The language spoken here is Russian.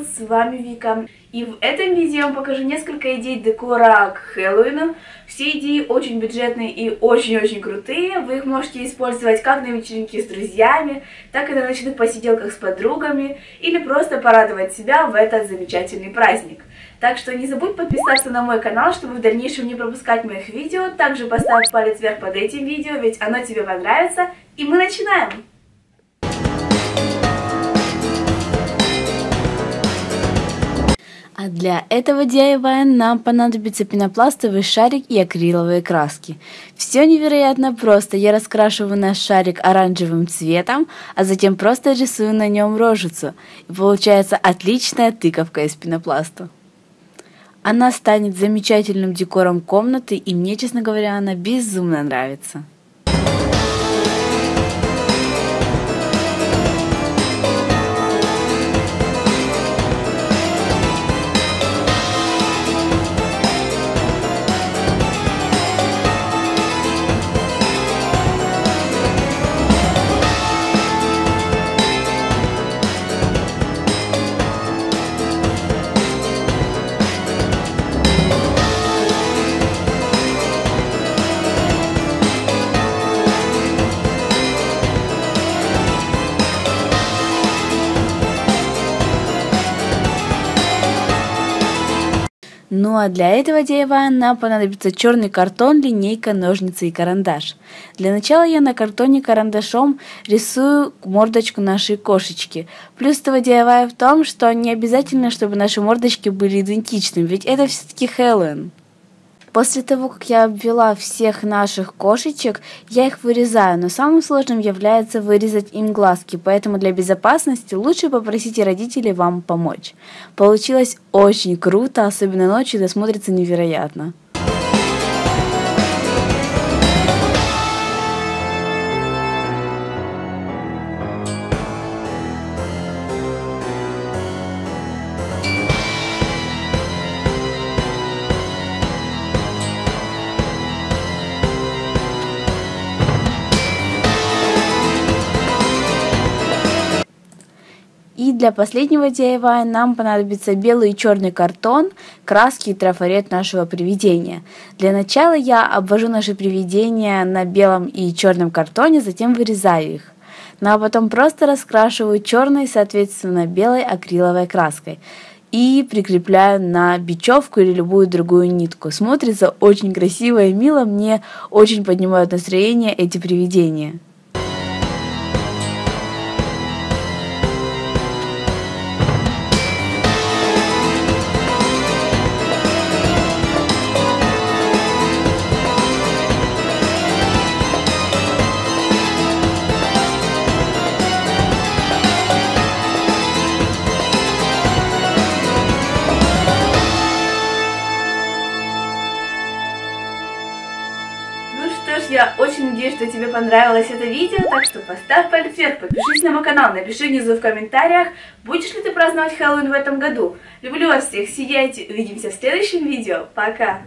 с вами Вика. И в этом видео я вам покажу несколько идей декора к Хэллоуину. Все идеи очень бюджетные и очень-очень крутые. Вы их можете использовать как на вечеринке с друзьями, так и на ночных посиделках с подругами, или просто порадовать себя в этот замечательный праздник. Так что не забудь подписаться на мой канал, чтобы в дальнейшем не пропускать моих видео. Также поставь палец вверх под этим видео, ведь оно тебе понравится. И мы начинаем! А для этого DIY нам понадобится пенопластовый шарик и акриловые краски. Все невероятно просто. Я раскрашиваю наш шарик оранжевым цветом, а затем просто рисую на нем рожицу. И получается отличная тыковка из пенопласта. Она станет замечательным декором комнаты, и мне, честно говоря, она безумно нравится. Ну а для этого DIY нам понадобится черный картон, линейка, ножницы и карандаш. Для начала я на картоне карандашом рисую мордочку нашей кошечки. Плюс этого DIY в том, что не обязательно, чтобы наши мордочки были идентичны, ведь это все-таки Хэллоуин. После того, как я обвела всех наших кошечек, я их вырезаю, но самым сложным является вырезать им глазки, поэтому для безопасности лучше попросите родителей вам помочь. Получилось очень круто, особенно ночью это смотрится невероятно. И для последнего DIY нам понадобится белый и черный картон, краски и трафарет нашего привидения. Для начала я обвожу наше привидение на белом и черном картоне, затем вырезаю их. Ну а потом просто раскрашиваю черной, соответственно, белой акриловой краской и прикрепляю на бечевку или любую другую нитку. Смотрится очень красиво и мило, мне очень поднимают настроение эти привидения. Я очень надеюсь, что тебе понравилось это видео, так что поставь палец вверх, подпишись на мой канал, напиши внизу в комментариях, будешь ли ты праздновать Хэллоуин в этом году. Люблю вас всех, сияйте, увидимся в следующем видео, пока!